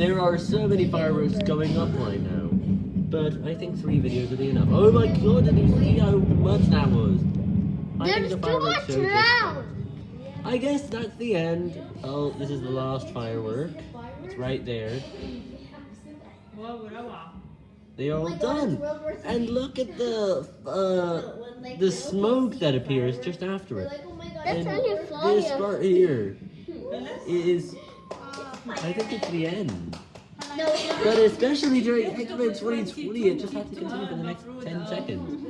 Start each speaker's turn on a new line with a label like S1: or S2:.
S1: There are so many fireworks going up right now. But I think three videos will be enough. Oh my god, did you see how much that was? I think
S2: There's
S1: the
S2: too much now.
S1: I guess that's the end. Oh, this is the last firework. It's right there. They're all done. And look at the uh, the smoke that appears just after it.
S2: That's
S1: And this part here is, I think it's the end. But especially during X-Men 2020, it just had to continue for the next 10 seconds.